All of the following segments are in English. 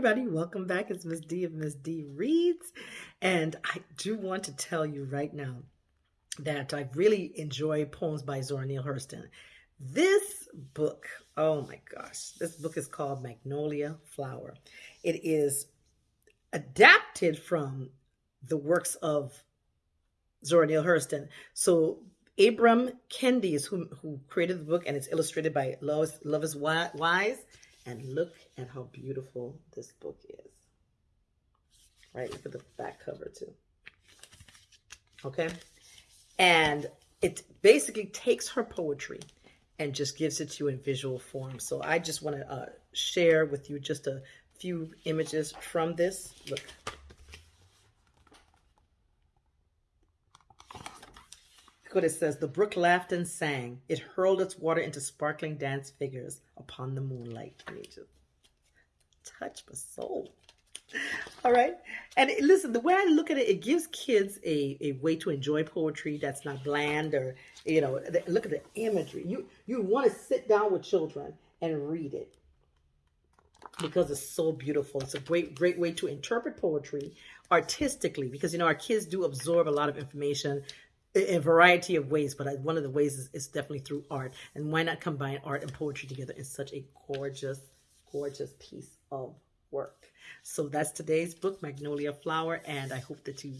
everybody, welcome back. It's Miss D of Miss D Reads. And I do want to tell you right now that I really enjoy poems by Zora Neale Hurston. This book, oh my gosh, this book is called Magnolia Flower. It is adapted from the works of Zora Neale Hurston. So Ibram Kendi is who, who created the book and it's illustrated by Lois Loveis Wise. And look at how beautiful this book is. Right, look at the back cover too. Okay, and it basically takes her poetry and just gives it to you in visual form. So I just want to uh, share with you just a few images from this. Look. Look what it says. The brook laughed and sang. It hurled its water into sparkling dance figures upon the moonlight. Just touch my soul. All right. And listen, the way I look at it, it gives kids a, a way to enjoy poetry that's not bland or, you know, look at the imagery. You, you want to sit down with children and read it because it's so beautiful. It's a great, great way to interpret poetry artistically because, you know, our kids do absorb a lot of information a variety of ways, but one of the ways is, is, definitely through art. And why not combine art and poetry together in such a gorgeous, gorgeous piece of work? So that's today's book, Magnolia Flower, and I hope that you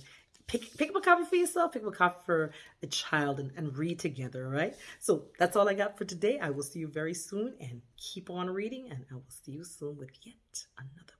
pick pick up a copy for yourself, pick up a copy for a child, and, and read together. All right. So that's all I got for today. I will see you very soon, and keep on reading, and I will see you soon with yet another.